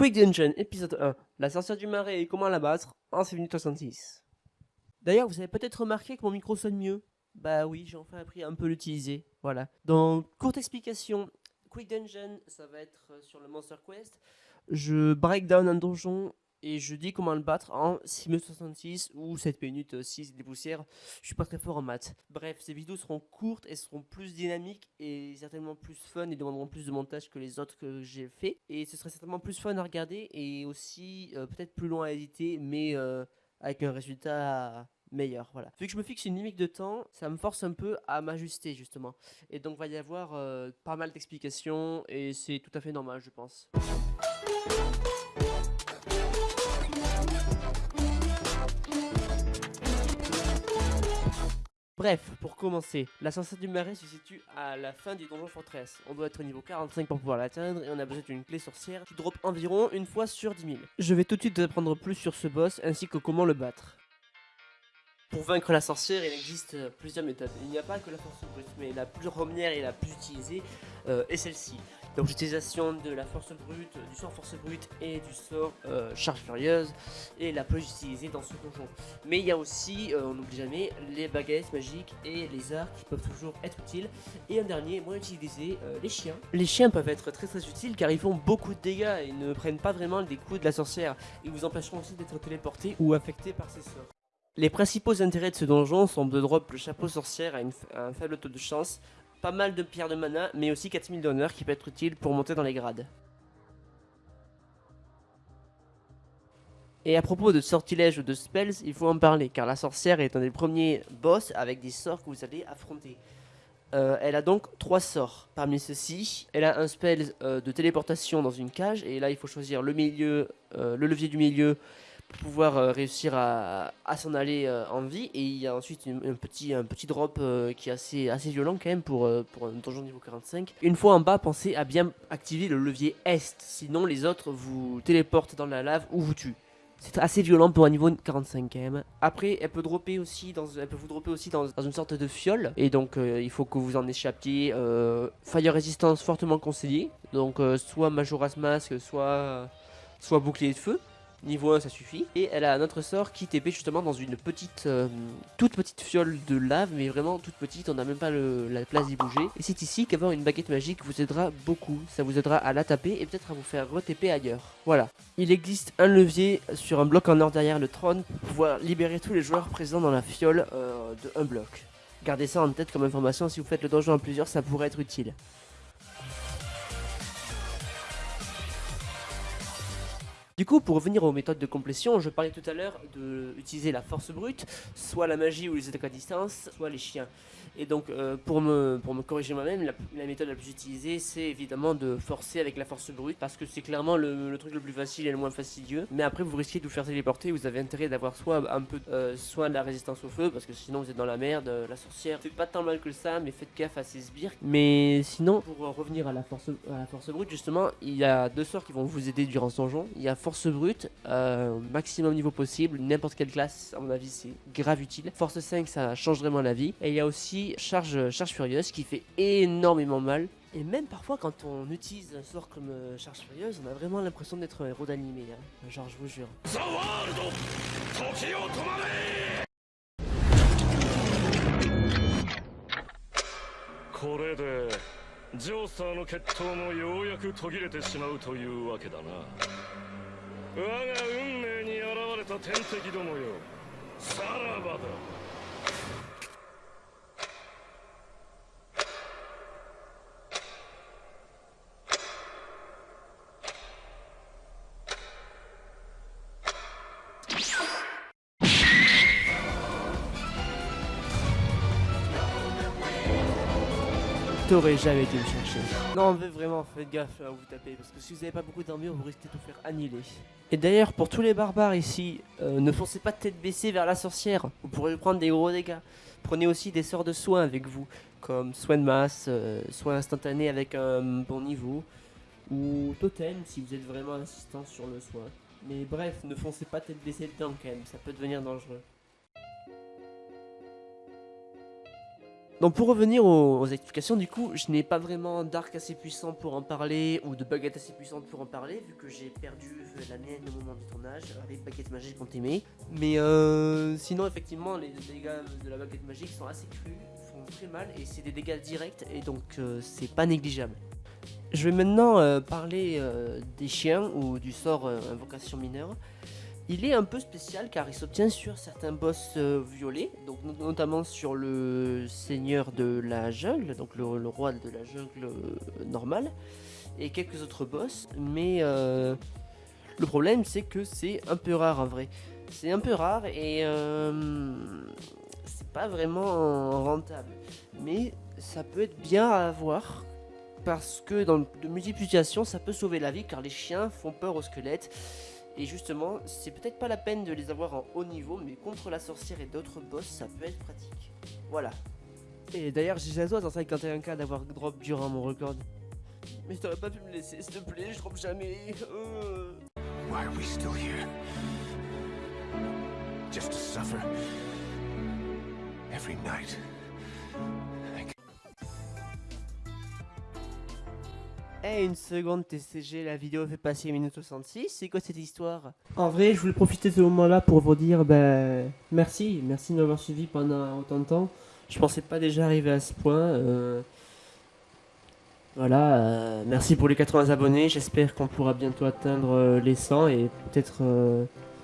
Quick Dungeon, épisode 1. La sorcière du marais et comment la battre en 6 minutes 66. D'ailleurs, vous avez peut-être remarqué que mon micro sonne mieux. Bah oui, j'ai enfin appris à un peu l'utiliser. Voilà. Donc, courte explication. Quick Dungeon, ça va être euh, sur le Monster Quest. Je break down un donjon et je dis comment le battre en 6 minutes 66 ou 7 minutes 6 des poussières. Je suis pas très fort en maths. Bref, ces vidéos seront courtes et seront plus dynamiques et certainement plus fun et demanderont plus de montage que les autres que j'ai fait. Et ce serait certainement plus fun à regarder et aussi euh, peut-être plus long à éditer, mais euh, avec un résultat meilleur. Voilà. Vu que je me fixe une limite de temps, ça me force un peu à m'ajuster justement. Et donc va y avoir euh, pas mal d'explications et c'est tout à fait normal, je pense. Bref, pour commencer, la sorcière du marais se situe à la fin du donjon fortress. On doit être au niveau 45 pour pouvoir l'atteindre et on a besoin d'une clé sorcière qui drop environ une fois sur 10 000. Je vais tout de suite apprendre plus sur ce boss ainsi que comment le battre. Pour vaincre la sorcière, il existe plusieurs méthodes. Il n'y a pas que la force brute, mais la plus première et la plus utilisée euh, est celle-ci. Donc l'utilisation de la force brute, du sort force brute et du sort euh, charge furieuse est la plus utilisée dans ce donjon. Mais il y a aussi, on n'oublie jamais, les baguettes magiques et les arts qui peuvent toujours être utiles. Et un dernier, moins utilisé, les chiens. Les chiens peuvent être très très utiles car ils font beaucoup de dégâts et ne prennent pas vraiment des coups de la sorcière. Ils vous empêcheront aussi d'être téléporté ou affecté par ses sorts. Les principaux intérêts de ce donjon sont de drop le chapeau sorcière à, un faible taux de chance, pas mal de pierres de mana, mais aussi 4000 d'honneur qui peut être utile pour monter dans les grades. Et à propos de sortilèges ou de spells, il faut en parler, car la sorcière est un des premiers boss avec des sorts que vous allez affronter. Euh, elle a donc trois sorts. Parmi ceux-ci, elle a un spell euh, de téléportation dans une cage, et là il faut choisir le milieu, euh, le levier du milieu pouvoir euh, réussir à, s'en aller euh, en vie. Et il y a ensuite un, petit, un petit drop euh, qui est assez, assez violent quand même pour, pour un donjon niveau 45. Une fois en bas, pensez à bien activer le levier Est, sinon les autres vous téléportent dans la lave ou vous tuent. C'est assez violent pour un niveau 45 quand même. Après, elle peut dropper aussi dans, elle peut vous dropper aussi dans, une sorte de fiole. Et donc, il faut que vous en échappiez. fire résistance fortement conseillé. Donc, soit Majora's Mask, soit, soit bouclier de feu. Niveau 1 ça suffit. Et elle a un autre sort qui TP justement dans une petite, euh, toute petite fiole de lave, mais vraiment toute petite, on n'a même pas la place d'y bouger. Et c'est ici qu'avoir une baguette magique vous aidera beaucoup. Ça vous aidera à la taper et peut-être à vous faire re-TP ailleurs. Voilà. Il existe un levier sur un bloc en or derrière le trône pour pouvoir libérer tous les joueurs présents dans la fiole euh, de un bloc. Gardez ça en tête comme information, si vous faites le donjon en plusieurs, ça pourrait être utile. Du coup, pour revenir aux méthodes de complétion, je parlais tout à l'heure d'utiliser la force brute, soit la magie ou les attaques à distance, soit les chiens. Et donc, euh, pour, me, corriger moi-même, la, méthode la plus utilisée, c'est évidemment de forcer avec la force brute, parce que c'est clairement le, truc le plus facile et le moins fastidieux. Mais après, vous risquez de vous faire téléporter, vous avez intérêt d'avoir soit un peu euh, soit de la résistance au feu, parce que sinon vous êtes dans la merde. La sorcière, c'est pas tant mal que ça, mais faites gaffe à ses sbires. Mais sinon, pour revenir à la force, brute, justement, il y a deux sorts qui vont vous aider durant ce donjon. Brute, euh, maximum niveau possible, n'importe quelle classe, à mon avis, c'est grave utile. Force 5, ça change vraiment la vie. Et il y a aussi charge, charge furieuse qui fait énormément mal. Et même parfois quand on utilise un sort comme euh, charge furieuse, on a vraiment l'impression d'être un héros d'animé. Hein. Genre je vous jure. 我が運命に現れた天敵どもよさらばだ。T'aurais jamais été me chercher. Non, mais vraiment, faites gaffe à où vous tapez, parce que si vous n'avez pas beaucoup d'armure, vous risquez de vous faire annihiler. Et d'ailleurs, pour tous les barbares ici, euh, ne foncez pas tête baissée vers la sorcière, vous pourrez prendre des gros dégâts. Prenez aussi des sorts de soins avec vous, comme soin de masse, euh, soin instantané avec un bon niveau, ou totem si vous êtes vraiment insistant sur le soin. Mais bref, ne foncez pas tête baissée dedans quand même, ça peut devenir dangereux. Donc pour revenir aux, explications, du coup, je n'ai pas vraiment d'arc assez puissant pour en parler ou de baguette assez puissante pour en parler, vu que j'ai perdu la mienne au moment du tournage avec baguette magique qu'on aimé. Mais euh, sinon, effectivement, les dégâts de la baguette magique sont assez crus, font très mal et c'est des dégâts directs et donc euh, c'est pas négligeable. Je vais maintenant euh, parler des chiens ou du sort invocation mineure. Il est un peu spécial car il s'obtient sur certains boss euh, violets, donc notamment sur le seigneur de la jungle, donc le, roi de la jungle euh, normal, et quelques autres boss, mais euh, le problème c'est que c'est un peu rare en vrai. C'est un peu rare et c'est pas vraiment rentable, mais ça peut être bien à avoir parce que dans de multiples situations ça peut sauver la vie car les chiens font peur aux squelettes et justement, c'est peut-être pas la peine de les avoir en haut niveau, mais contre la sorcière et d'autres boss, ça peut être pratique. Voilà. Et d'ailleurs, j'ai toi dans 51k d'avoir drop durant mon record. Mais t'aurais pas pu me laisser, s'il te plaît, je drop jamais. Euh. Why are we still here? Just to suffer every night. Eh, une seconde TCG, la vidéo fait passer 1 minute 66, c'est quoi cette histoire? En vrai, je voulais profiter de ce moment-là pour vous dire ben, merci, merci de m'avoir suivi pendant autant de temps. Je pensais pas déjà arriver à ce point. Euh, voilà, euh, merci pour les 80 abonnés, j'espère qu'on pourra bientôt atteindre euh, les 100 et peut-être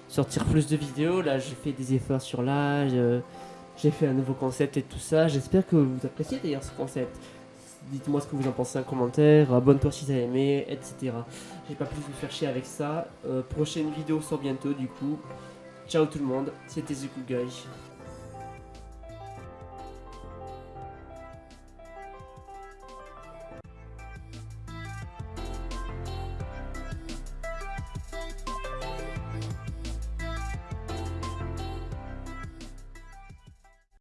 sortir plus de vidéos. Là, j'ai fait des efforts sur l'âge, j'ai fait un nouveau concept et tout ça. J'espère que vous appréciez d'ailleurs ce concept. Dites-moi ce que vous en pensez en commentaire, abonne-toi si t'as aimé, etc. J'ai pas plus vous faire chier avec ça. Euh, prochaine vidéo sort bientôt du coup. Ciao tout le monde, c'était The Guy.